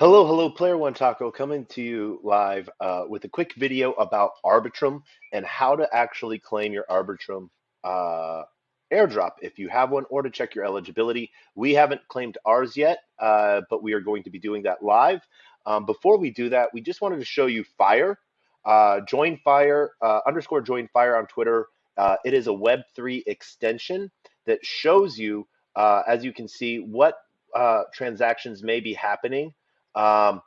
Hello, hello, Player One Taco coming to you live uh, with a quick video about Arbitrum and how to actually claim your Arbitrum uh, airdrop if you have one or to check your eligibility. We haven't claimed ours yet, uh, but we are going to be doing that live. Um, before we do that, we just wanted to show you Fire. Uh, join Fire, uh, underscore join Fire on Twitter. Uh, it is a Web3 extension that shows you, as you can see, what transactions may be happening um,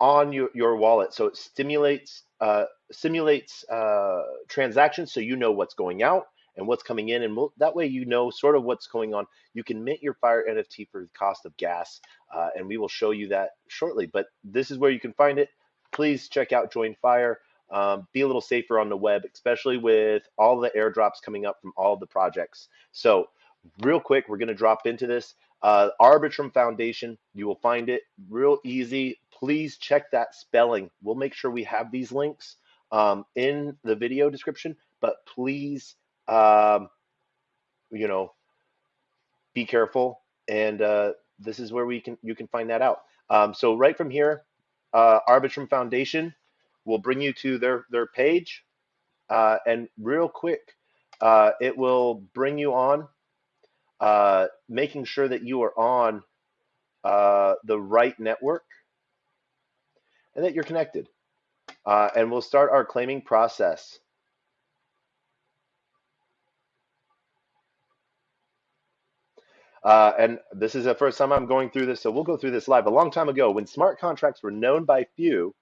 on your, your wallet. So it stimulates uh, simulates uh, transactions so you know what's going out and what's coming in. And that way you know sort of what's going on. You can mint your Fire NFT for the cost of gas. Uh, and we will show you that shortly. But this is where you can find it. Please check out Join Fire. Um, be a little safer on the web, especially with all the airdrops coming up from all the projects. So real quick, we're going to drop into this. Uh, Arbitrum Foundation, you will find it real easy. Please check that spelling. We'll make sure we have these links um, in the video description, but please, um, you know, be careful. And uh, this is where we can you can find that out. Um, so right from here, uh, Arbitrum Foundation will bring you to their their page, uh, and real quick, uh, it will bring you on uh, making sure that you are on uh, the right network and that you're connected. Uh, and we'll start our claiming process. Uh, and this is the first time I'm going through this, so we'll go through this live. A long time ago, when smart contracts were known by few,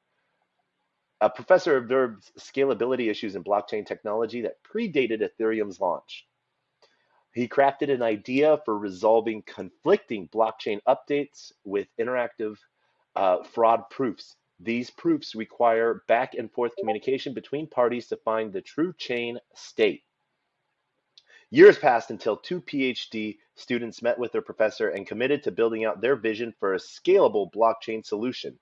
a professor observed scalability issues in blockchain technology that predated Ethereum's launch. He crafted an idea for resolving conflicting blockchain updates with interactive uh, fraud proofs. These proofs require back and forth communication between parties to find the true chain state. Years passed until two PhD students met with their professor and committed to building out their vision for a scalable blockchain solution.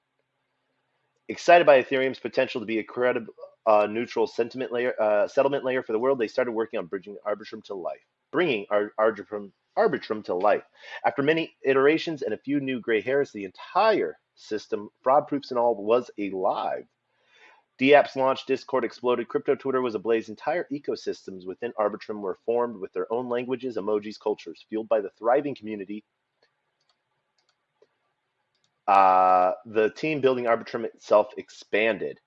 Excited by Ethereum's potential to be a credible, uh, neutral sentiment layer, uh, settlement layer for the world, they started working on bridging Arbitrum to life bringing Arbitrum, Arbitrum to life. After many iterations and a few new gray hairs, the entire system, fraud proofs and all, was alive. DApps launched, Discord exploded, crypto Twitter was ablaze. Entire ecosystems within Arbitrum were formed with their own languages, emojis, cultures. Fueled by the thriving community, uh, the team building Arbitrum itself expanded.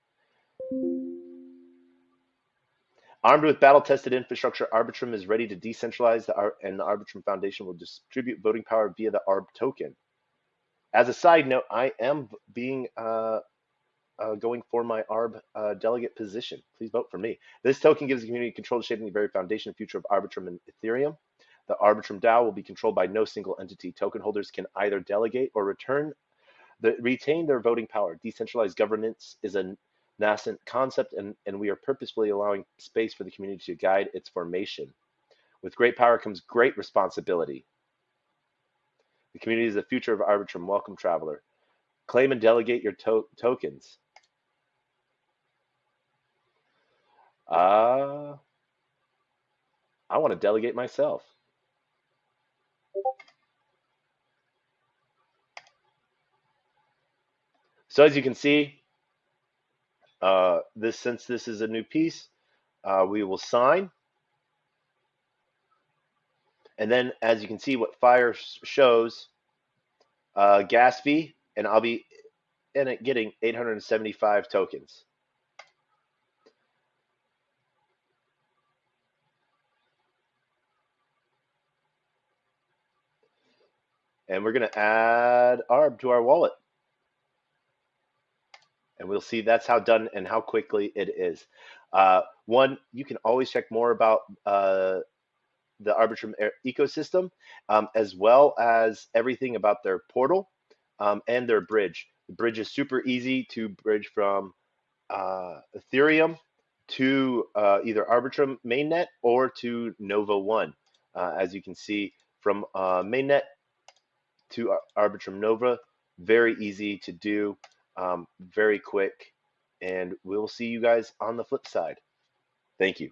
Armed with battle-tested infrastructure, Arbitrum is ready to decentralize, the Ar and the Arbitrum Foundation will distribute voting power via the ARB token. As a side note, I am being uh, uh, going for my ARB uh, delegate position. Please vote for me. This token gives the community control shaping the very foundation and future of Arbitrum and Ethereum. The Arbitrum DAO will be controlled by no single entity. Token holders can either delegate or return the, retain their voting power. Decentralized governance is a nascent concept, and, and we are purposefully allowing space for the community to guide its formation. With great power comes great responsibility. The community is the future of Arbitrum. Welcome, traveler. Claim and delegate your to tokens. Uh, I want to delegate myself. So as you can see, uh, this since this is a new piece, uh, we will sign. And then as you can see what fire shows, uh, gas fee, and I'll be in it getting 875 tokens. And we're going to add ARB to our wallet and we'll see that's how done and how quickly it is. Uh, one, you can always check more about uh, the Arbitrum ecosystem, um, as well as everything about their portal um, and their bridge. The bridge is super easy to bridge from uh, Ethereum to uh, either Arbitrum mainnet or to Nova One. Uh, as you can see from uh, mainnet to Arbitrum Nova, very easy to do um, very quick. And we'll see you guys on the flip side. Thank you.